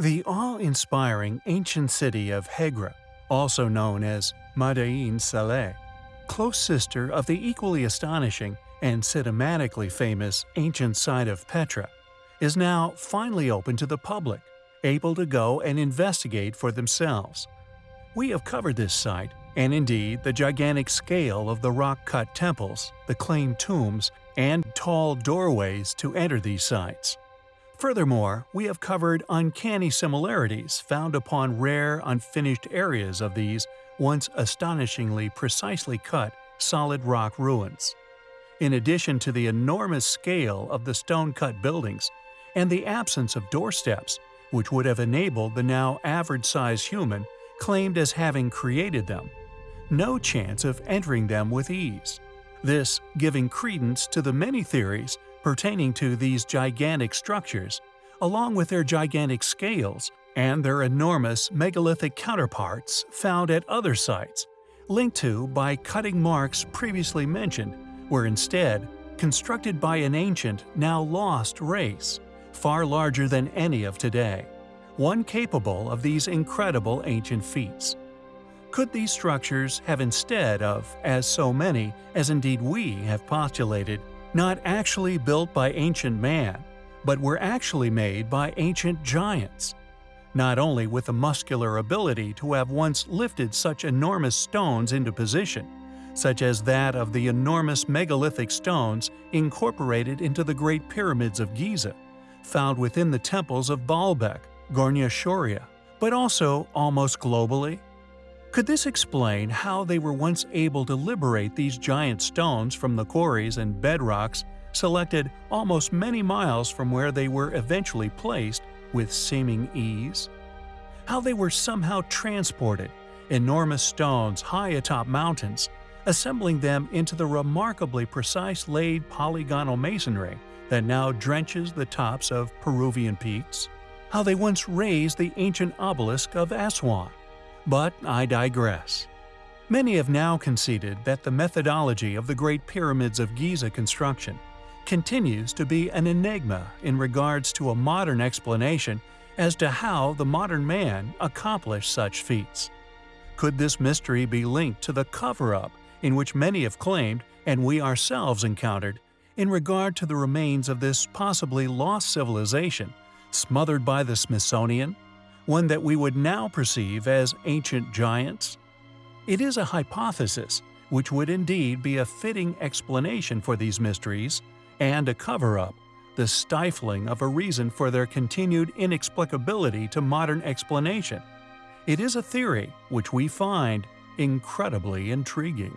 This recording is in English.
The awe-inspiring ancient city of Hegra, also known as Madain Saleh, close sister of the equally astonishing and cinematically famous ancient site of Petra, is now finally open to the public, able to go and investigate for themselves. We have covered this site, and indeed the gigantic scale of the rock-cut temples, the claimed tombs, and tall doorways to enter these sites. Furthermore, we have covered uncanny similarities found upon rare, unfinished areas of these once astonishingly precisely cut, solid rock ruins. In addition to the enormous scale of the stone-cut buildings and the absence of doorsteps, which would have enabled the now average-sized human claimed as having created them, no chance of entering them with ease. This giving credence to the many theories pertaining to these gigantic structures, along with their gigantic scales and their enormous megalithic counterparts found at other sites, linked to by cutting marks previously mentioned, were instead constructed by an ancient, now lost race, far larger than any of today, one capable of these incredible ancient feats. Could these structures have instead of, as so many, as indeed we have postulated, not actually built by ancient man, but were actually made by ancient giants? Not only with the muscular ability to have once lifted such enormous stones into position, such as that of the enormous megalithic stones incorporated into the Great Pyramids of Giza, found within the temples of Baalbek, Gornaya Shoria, but also almost globally, could this explain how they were once able to liberate these giant stones from the quarries and bedrocks selected almost many miles from where they were eventually placed with seeming ease? How they were somehow transported, enormous stones high atop mountains, assembling them into the remarkably precise laid polygonal masonry that now drenches the tops of Peruvian peaks? How they once raised the ancient obelisk of Aswan? But I digress. Many have now conceded that the methodology of the Great Pyramids of Giza construction continues to be an enigma in regards to a modern explanation as to how the modern man accomplished such feats. Could this mystery be linked to the cover-up in which many have claimed, and we ourselves encountered, in regard to the remains of this possibly lost civilization, smothered by the Smithsonian one that we would now perceive as ancient giants? It is a hypothesis which would indeed be a fitting explanation for these mysteries and a cover-up, the stifling of a reason for their continued inexplicability to modern explanation. It is a theory which we find incredibly intriguing.